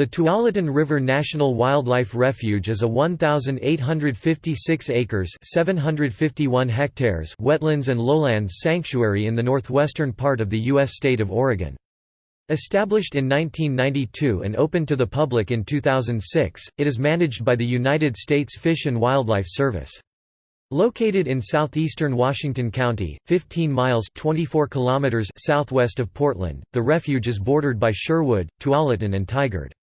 The Tualatin River National Wildlife Refuge is a 1,856 acres 751 hectares wetlands and lowlands sanctuary in the northwestern part of the U.S. state of Oregon. Established in 1992 and open to the public in 2006, it is managed by the United States Fish and Wildlife Service. Located in southeastern Washington County, 15 miles 24 kilometers southwest of Portland, the refuge is bordered by Sherwood, Tualatin and Tigard.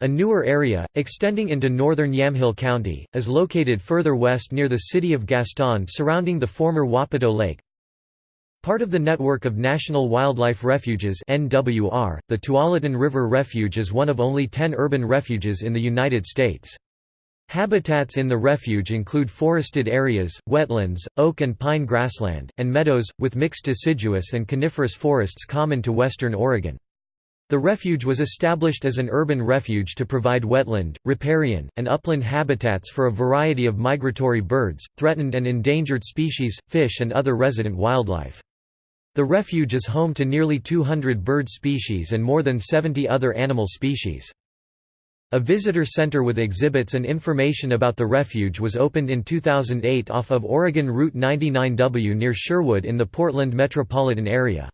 A newer area, extending into northern Yamhill County, is located further west near the city of Gaston surrounding the former Wapato Lake. Part of the network of National Wildlife Refuges NWR, the Tualatin River Refuge is one of only ten urban refuges in the United States. Habitats in the refuge include forested areas, wetlands, oak and pine grassland, and meadows, with mixed deciduous and coniferous forests common to western Oregon. The refuge was established as an urban refuge to provide wetland, riparian, and upland habitats for a variety of migratory birds, threatened and endangered species, fish and other resident wildlife. The refuge is home to nearly 200 bird species and more than 70 other animal species. A visitor center with exhibits and information about the refuge was opened in 2008 off of Oregon Route 99W near Sherwood in the Portland metropolitan area.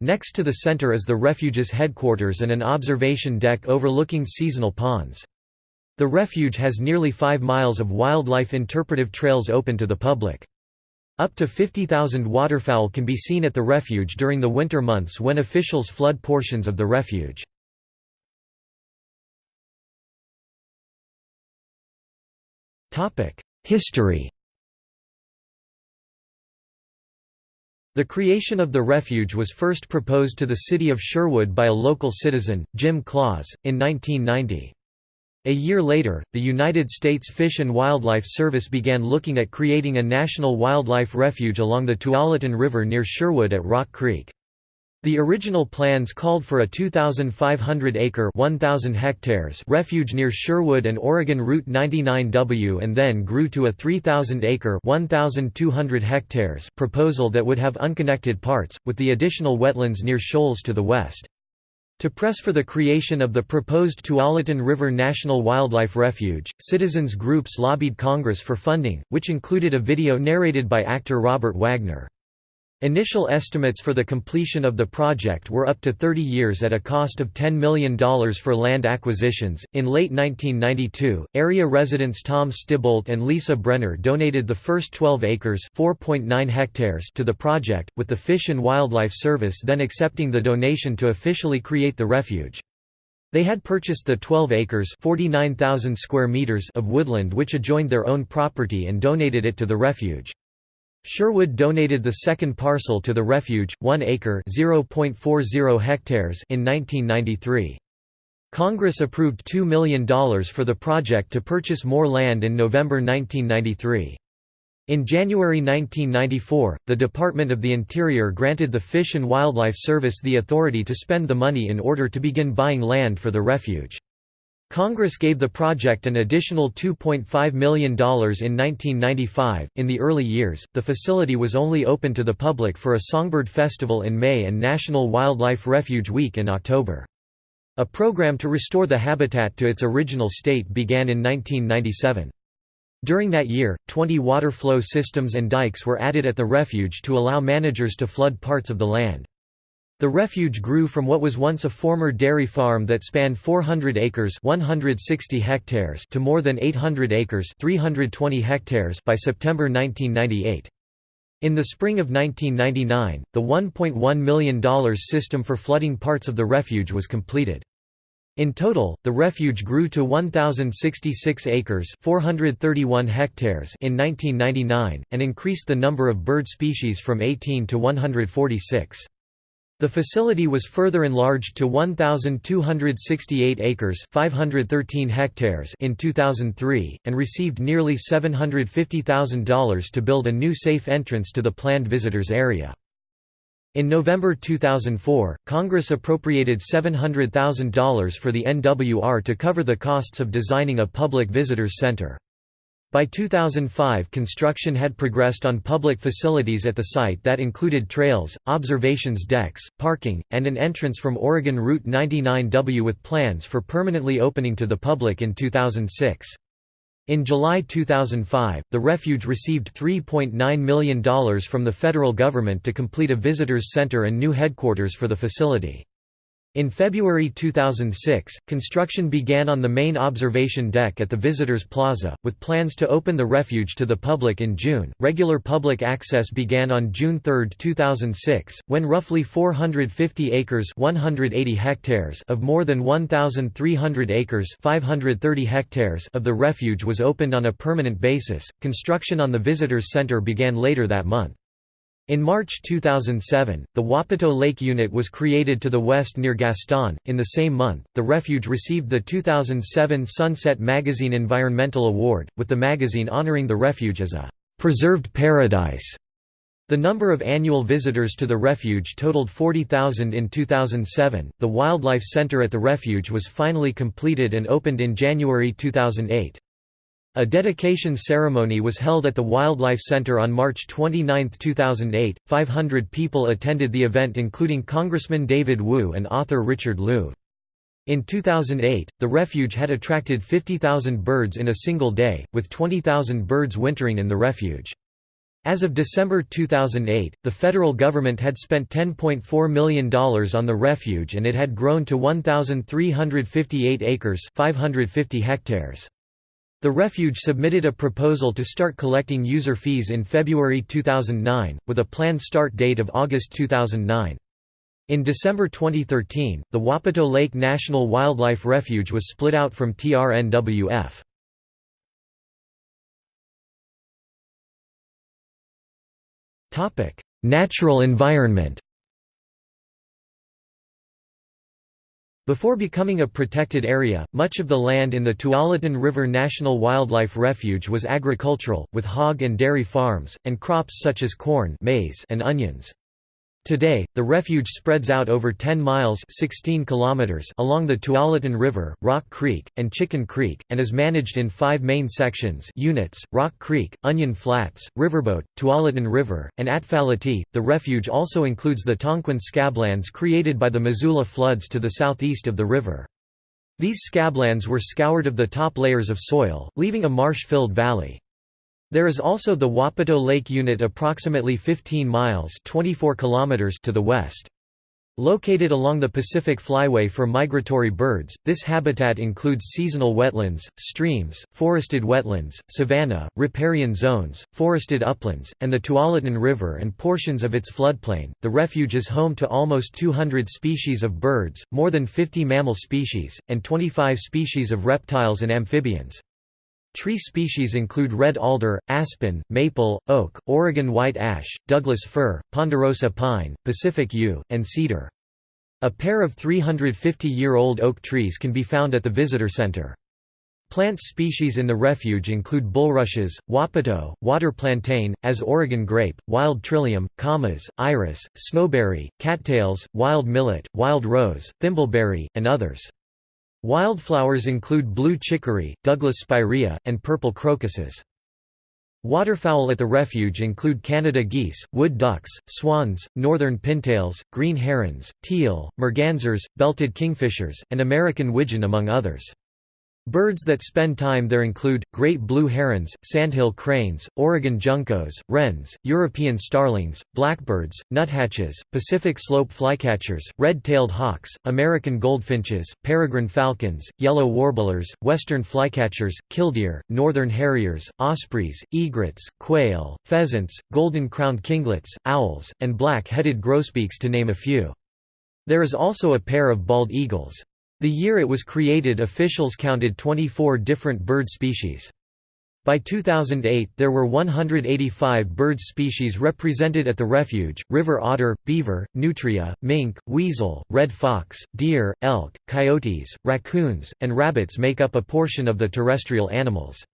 Next to the center is the refuge's headquarters and an observation deck overlooking seasonal ponds. The refuge has nearly 5 miles of wildlife interpretive trails open to the public. Up to 50,000 waterfowl can be seen at the refuge during the winter months when officials flood portions of the refuge. History The creation of the refuge was first proposed to the city of Sherwood by a local citizen, Jim Claus, in 1990. A year later, the United States Fish and Wildlife Service began looking at creating a national wildlife refuge along the Tualatin River near Sherwood at Rock Creek. The original plans called for a 2,500-acre (1,000 hectares refuge near Sherwood and Oregon Route 99W and then grew to a 3,000-acre (1,200 hectares proposal that would have unconnected parts, with the additional wetlands near Scholls to the west. To press for the creation of the proposed Tualatin River National Wildlife Refuge, citizens groups lobbied Congress for funding, which included a video narrated by actor Robert Wagner. Initial estimates for the completion of the project were up to 30 years at a cost of $10 million for land acquisitions. In late 1992, area residents Tom Stibolt and Lisa Brenner donated the first 12 acres (4.9 hectares) to the project, with the Fish and Wildlife Service then accepting the donation to officially create the refuge. They had purchased the 12 acres (49,000 square meters) of woodland which adjoined their own property and donated it to the refuge. Sherwood donated the second parcel to the refuge, 1 acre (0.40 hectares) in 1993. Congress approved $2 million for the project to purchase more land in November 1993. In January 1994, the Department of the Interior granted the Fish and Wildlife Service the authority to spend the money in order to begin buying land for the refuge. Congress gave the project an additional $2.5 million in 1995. In the early years, the facility was only open to the public for a songbird festival in May and National Wildlife Refuge Week in October. A program to restore the habitat to its original state began in 1997. During that year, 20 water flow systems and dikes were added at the refuge to allow managers to flood parts of the land. The refuge grew from what was once a former dairy farm that spanned 400 acres 160 hectares to more than 800 acres 320 hectares by September 1998. In the spring of 1999, the $1.1 million system for flooding parts of the refuge was completed. In total, the refuge grew to 1,066 acres 431 hectares in 1999, and increased the number of bird species from 18 to 146. The facility was further enlarged to 1,268 acres 513 hectares in 2003, and received nearly $750,000 to build a new safe entrance to the planned visitors area. In November 2004, Congress appropriated $700,000 for the NWR to cover the costs of designing a public visitors center. By 2005 construction had progressed on public facilities at the site that included trails, observations decks, parking, and an entrance from Oregon Route 99W with plans for permanently opening to the public in 2006. In July 2005, the refuge received $3.9 million from the federal government to complete a visitors center and new headquarters for the facility. In February 2006, construction began on the main observation deck at the Visitors Plaza, with plans to open the refuge to the public in June. Regular public access began on June 3, 2006, when roughly 450 acres (180 hectares) of more than 1,300 acres (530 hectares) of the refuge was opened on a permanent basis. Construction on the Visitors Center began later that month. In March 2007, the Wapato Lake Unit was created to the west near Gaston. In the same month, the refuge received the 2007 Sunset Magazine Environmental Award, with the magazine honoring the refuge as a preserved paradise. The number of annual visitors to the refuge totaled 40,000 in 2007. The Wildlife Center at the refuge was finally completed and opened in January 2008. A dedication ceremony was held at the Wildlife Center on March 29, 2008. 500 people attended the event, including Congressman David Wu and author Richard Louv. In 2008, the refuge had attracted 50,000 birds in a single day, with 20,000 birds wintering in the refuge. As of December 2008, the federal government had spent $10.4 million on the refuge and it had grown to 1,358 acres 550 hectares. The refuge submitted a proposal to start collecting user fees in February 2009, with a planned start date of August 2009. In December 2013, the Wapato Lake National Wildlife Refuge was split out from TRNWF. Natural environment Before becoming a protected area, much of the land in the Tualatin River National Wildlife Refuge was agricultural, with hog and dairy farms, and crops such as corn maize and onions. Today, the refuge spreads out over 10 miles 16 kilometers along the Tualatin River, Rock Creek, and Chicken Creek, and is managed in five main sections units, Rock Creek, Onion Flats, Riverboat, Tualatin River, and Atfalati. The refuge also includes the Tonquin scablands created by the Missoula floods to the southeast of the river. These scablands were scoured of the top layers of soil, leaving a marsh-filled valley. There is also the Wapato Lake Unit approximately 15 miles 24 kilometers to the west. Located along the Pacific Flyway for migratory birds, this habitat includes seasonal wetlands, streams, forested wetlands, savanna, riparian zones, forested uplands, and the Tualatin River and portions of its floodplain. The refuge is home to almost 200 species of birds, more than 50 mammal species, and 25 species of reptiles and amphibians. Tree species include red alder, aspen, maple, oak, Oregon white ash, Douglas fir, ponderosa pine, Pacific yew, and cedar. A pair of 350-year-old oak trees can be found at the visitor center. Plant species in the refuge include bulrushes, wapato, water plantain, as Oregon grape, wild trillium, camas, iris, snowberry, cattails, wild millet, wild rose, thimbleberry, and others. Wildflowers include blue chicory, Douglas spirea, and purple crocuses. Waterfowl at the refuge include Canada geese, wood ducks, swans, northern pintails, green herons, teal, mergansers, belted kingfishers, and American widgeon among others. Birds that spend time there include, great blue herons, sandhill cranes, Oregon juncos, wrens, European starlings, blackbirds, nuthatches, Pacific slope flycatchers, red-tailed hawks, American goldfinches, peregrine falcons, yellow warblers, western flycatchers, killdeer, northern harriers, ospreys, egrets, quail, pheasants, golden-crowned kinglets, owls, and black-headed grosbeaks to name a few. There is also a pair of bald eagles. The year it was created officials counted 24 different bird species. By 2008 there were 185 bird species represented at the refuge, river otter, beaver, nutria, mink, weasel, red fox, deer, elk, coyotes, raccoons, and rabbits make up a portion of the terrestrial animals.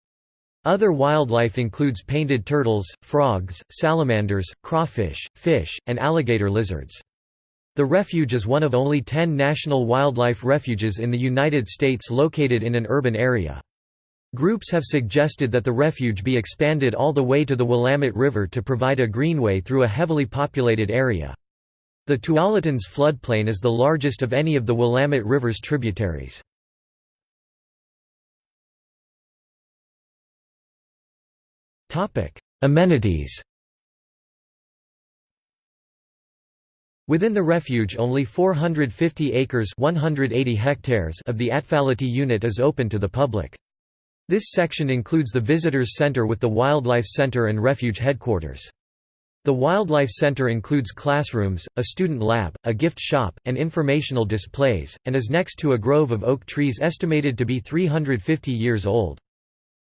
Other wildlife includes painted turtles, frogs, salamanders, crawfish, fish, and alligator lizards. The refuge is one of only 10 national wildlife refuges in the United States located in an urban area. Groups have suggested that the refuge be expanded all the way to the Willamette River to provide a greenway through a heavily populated area. The Tualatin's floodplain is the largest of any of the Willamette River's tributaries. Amenities Within the refuge only 450 acres 180 hectares of the Atfalati unit is open to the public. This section includes the Visitors Center with the Wildlife Center and Refuge Headquarters. The Wildlife Center includes classrooms, a student lab, a gift shop, and informational displays, and is next to a grove of oak trees estimated to be 350 years old.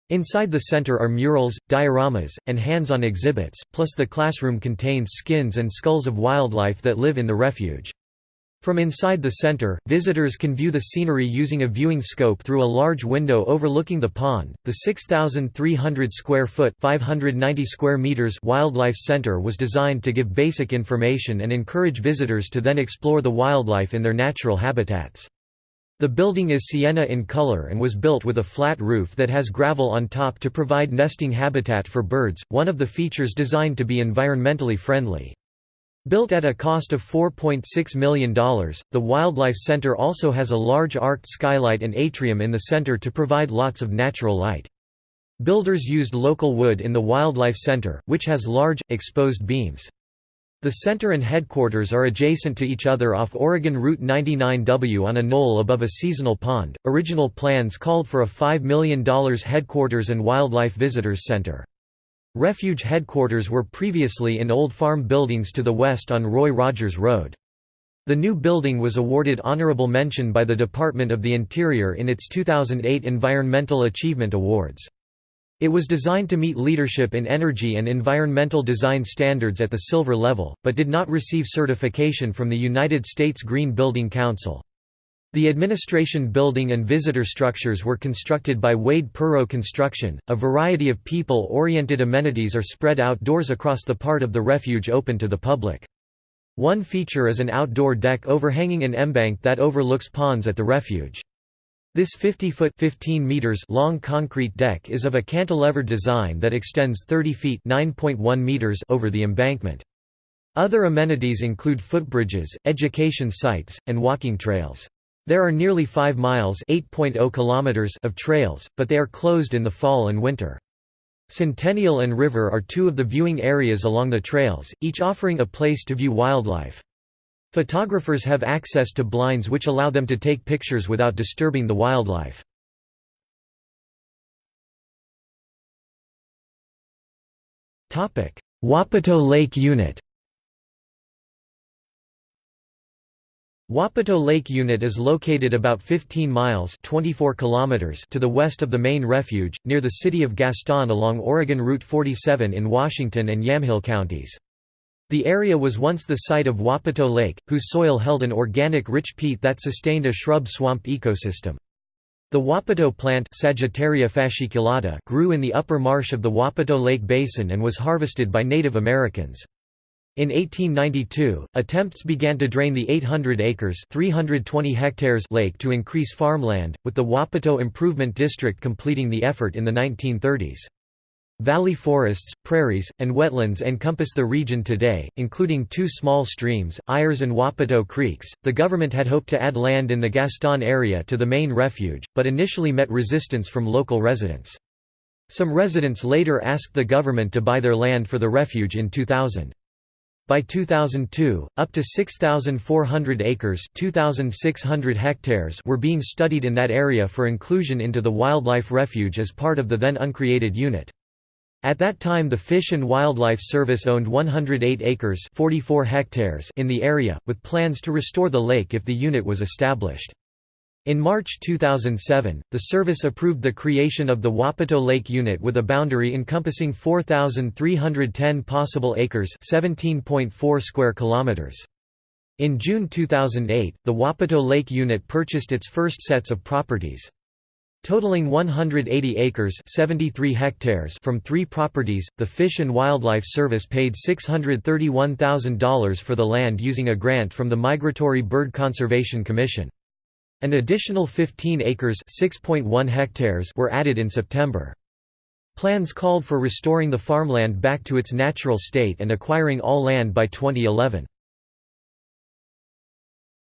Inside the center are murals, dioramas, and hands-on exhibits, plus the classroom contains skins and skulls of wildlife that live in the refuge. From inside the center, visitors can view the scenery using a viewing scope through a large window overlooking the pond. The 6,300 square foot (590 square meters) wildlife center was designed to give basic information and encourage visitors to then explore the wildlife in their natural habitats. The building is sienna in color and was built with a flat roof that has gravel on top to provide nesting habitat for birds, one of the features designed to be environmentally friendly. Built at a cost of $4.6 million, the Wildlife Center also has a large arched skylight and atrium in the center to provide lots of natural light. Builders used local wood in the Wildlife Center, which has large, exposed beams. The center and headquarters are adjacent to each other off Oregon Route 99W on a knoll above a seasonal pond. Original plans called for a $5 million headquarters and wildlife visitors center. Refuge headquarters were previously in old farm buildings to the west on Roy Rogers Road. The new building was awarded honorable mention by the Department of the Interior in its 2008 Environmental Achievement Awards. It was designed to meet leadership in energy and environmental design standards at the silver level, but did not receive certification from the United States Green Building Council. The administration building and visitor structures were constructed by Wade Perrow Construction. A variety of people oriented amenities are spread outdoors across the part of the refuge open to the public. One feature is an outdoor deck overhanging an embank that overlooks ponds at the refuge. This 50-foot (15 meters) long concrete deck is of a cantilevered design that extends 30 feet (9.1 meters) over the embankment. Other amenities include footbridges, education sites, and walking trails. There are nearly 5 miles oh kilometers of trails, but they are closed in the fall and winter. Centennial and River are two of the viewing areas along the trails, each offering a place to view wildlife. Photographers have access to blinds which allow them to take pictures without disturbing the wildlife. Wapato Lake Unit Wapato Lake Unit is located about 15 miles 24 kilometers to the west of the main refuge, near the city of Gaston along Oregon Route 47 in Washington and Yamhill counties. The area was once the site of Wapato Lake, whose soil held an organic rich peat that sustained a shrub-swamp ecosystem. The Wapato plant Sagittaria fasciculata grew in the upper marsh of the Wapato Lake Basin and was harvested by Native Americans. In 1892, attempts began to drain the 800 acres 320 hectares lake to increase farmland, with the Wapato Improvement District completing the effort in the 1930s. Valley forests, prairies, and wetlands encompass the region today, including two small streams, Ayers and Wapato Creeks. The government had hoped to add land in the Gaston area to the main refuge, but initially met resistance from local residents. Some residents later asked the government to buy their land for the refuge in 2000. By 2002, up to 6,400 acres 2,600 hectares were being studied in that area for inclusion into the wildlife refuge as part of the then uncreated unit. At that time the Fish and Wildlife Service owned 108 acres 44 hectares in the area, with plans to restore the lake if the unit was established. In March 2007, the service approved the creation of the Wapato Lake Unit with a boundary encompassing 4,310 possible acres 17.4 square kilometers. In June 2008, the Wapato Lake Unit purchased its first sets of properties. Totaling 180 acres 73 hectares from three properties, the Fish and Wildlife Service paid $631,000 for the land using a grant from the Migratory Bird Conservation Commission. An additional 15 acres hectares were added in September. Plans called for restoring the farmland back to its natural state and acquiring all land by 2011.